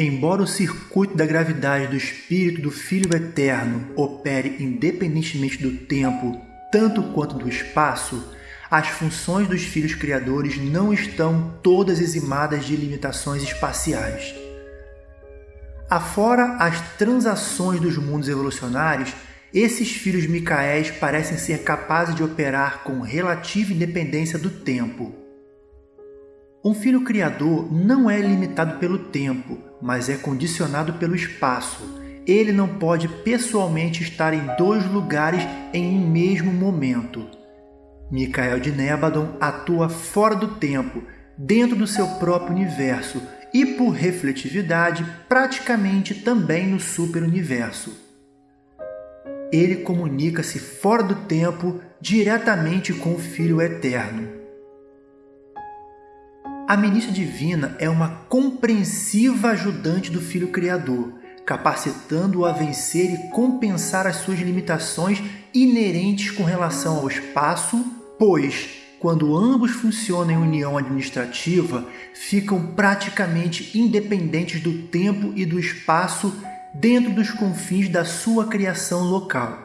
Embora o circuito da gravidade do espírito do Filho Eterno opere independentemente do tempo, tanto quanto do espaço, as funções dos filhos criadores não estão todas eximadas de limitações espaciais. Afora as transações dos mundos evolucionários, esses filhos Micaéis parecem ser capazes de operar com relativa independência do tempo. Um filho criador não é limitado pelo tempo, mas é condicionado pelo espaço. Ele não pode pessoalmente estar em dois lugares em um mesmo momento. Micael de Nébadon atua fora do tempo, dentro do seu próprio universo e, por refletividade, praticamente também no superuniverso ele comunica-se fora do tempo diretamente com o Filho Eterno. A ministra divina é uma compreensiva ajudante do Filho Criador, capacitando-o a vencer e compensar as suas limitações inerentes com relação ao espaço, pois, quando ambos funcionam em união administrativa, ficam praticamente independentes do tempo e do espaço dentro dos confins da sua criação local.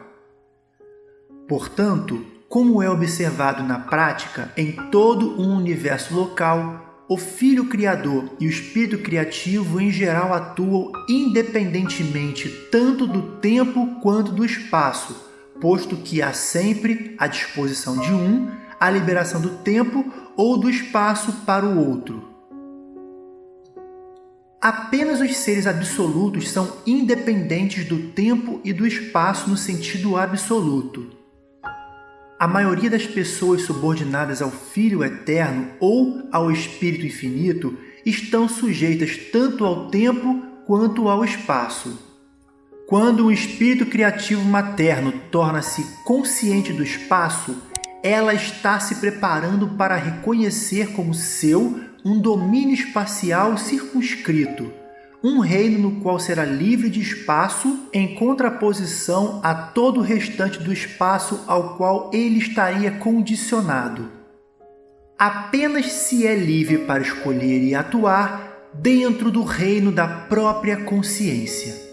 Portanto, como é observado na prática em todo um universo local, o Filho Criador e o Espírito Criativo em geral atuam independentemente tanto do tempo quanto do espaço, posto que há sempre à disposição de um a liberação do tempo ou do espaço para o outro. Apenas os seres absolutos são independentes do tempo e do espaço no sentido absoluto. A maioria das pessoas subordinadas ao Filho Eterno ou ao Espírito Infinito estão sujeitas tanto ao tempo quanto ao espaço. Quando um espírito criativo materno torna-se consciente do espaço, ela está se preparando para reconhecer como seu um domínio espacial circunscrito, um reino no qual será livre de espaço em contraposição a todo o restante do espaço ao qual ele estaria condicionado. Apenas se é livre para escolher e atuar dentro do reino da própria consciência.